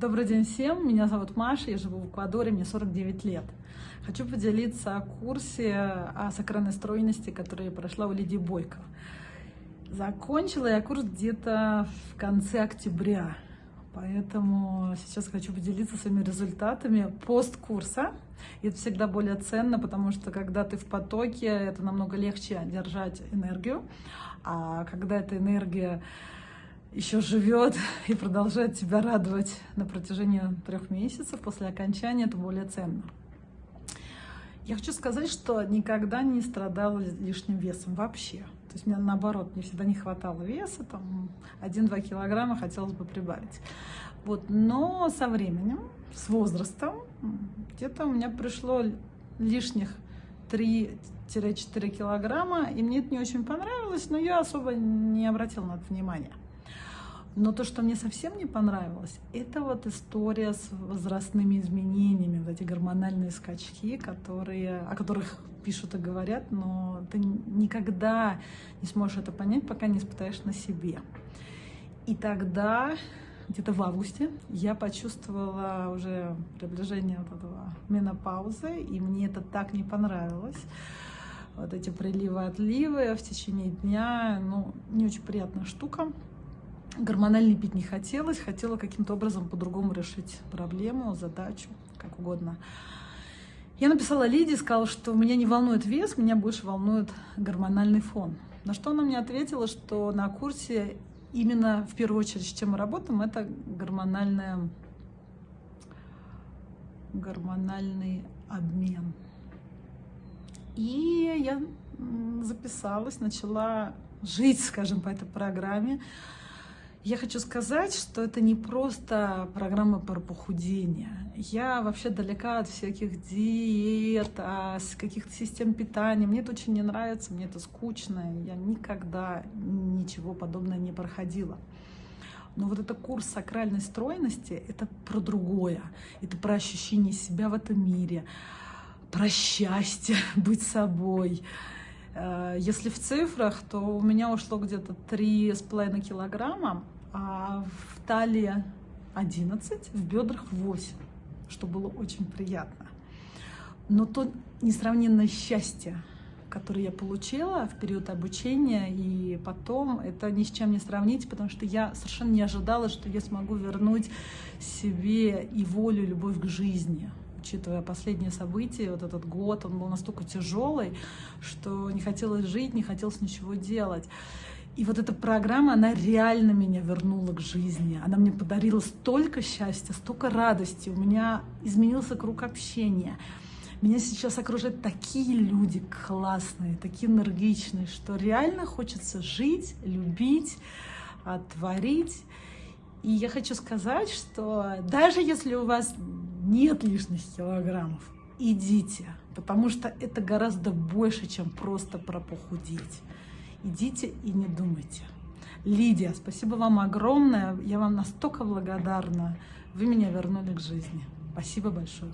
Добрый день всем, меня зовут Маша, я живу в Эквадоре, мне 49 лет. Хочу поделиться о курсе о сакральной стройности, который я прошла у Лидии Бойко. Закончила я курс где-то в конце октября, поэтому сейчас хочу поделиться своими результатами посткурса. И это всегда более ценно, потому что когда ты в потоке, это намного легче держать энергию, а когда эта энергия еще живет и продолжает тебя радовать на протяжении трех месяцев после окончания, это более ценно. Я хочу сказать, что никогда не страдала лишним весом вообще. То есть мне наоборот, мне всегда не хватало веса, там 1-2 килограмма хотелось бы прибавить. Вот, но со временем, с возрастом, где-то у меня пришло лишних 3-4 килограмма, и мне это не очень понравилось, но я особо не обратила на это внимания. Но то, что мне совсем не понравилось, это вот история с возрастными изменениями, вот эти гормональные скачки, которые, о которых пишут и говорят, но ты никогда не сможешь это понять, пока не испытаешь на себе. И тогда, где-то в августе, я почувствовала уже приближение вот этого менопаузы, и мне это так не понравилось. Вот эти приливы-отливы в течение дня, ну, не очень приятная штука. Гормональный пить не хотелось, хотела каким-то образом по-другому решить проблему, задачу, как угодно. Я написала Лидии, сказала, что меня не волнует вес, меня больше волнует гормональный фон. На что она мне ответила, что на курсе именно в первую очередь, с чем мы работаем, это гормональная, гормональный обмен. И я записалась, начала жить, скажем, по этой программе. Я хочу сказать, что это не просто программа про похудение. Я вообще далека от всяких диет, а каких-то систем питания. Мне это очень не нравится, мне это скучно. Я никогда ничего подобного не проходила. Но вот это курс сакральной стройности — это про другое. Это про ощущение себя в этом мире, про счастье, быть собой. Э, если в цифрах, то у меня ушло где-то 3,5 килограмма, а в талии 11, в бедрах 8, что было очень приятно. Но то несравненное счастье, которое я получила в период обучения, и потом это ни с чем не сравнить, потому что я совершенно не ожидала, что я смогу вернуть себе и волю, любовь к жизни учитывая последние события, вот этот год, он был настолько тяжелый, что не хотелось жить, не хотелось ничего делать. И вот эта программа, она реально меня вернула к жизни. Она мне подарила столько счастья, столько радости. У меня изменился круг общения. Меня сейчас окружают такие люди классные, такие энергичные, что реально хочется жить, любить, творить. И я хочу сказать, что даже если у вас нет лишних килограммов, идите, потому что это гораздо больше, чем просто про похудеть идите и не думайте. Лидия, спасибо вам огромное, я вам настолько благодарна, вы меня вернули к жизни. Спасибо большое.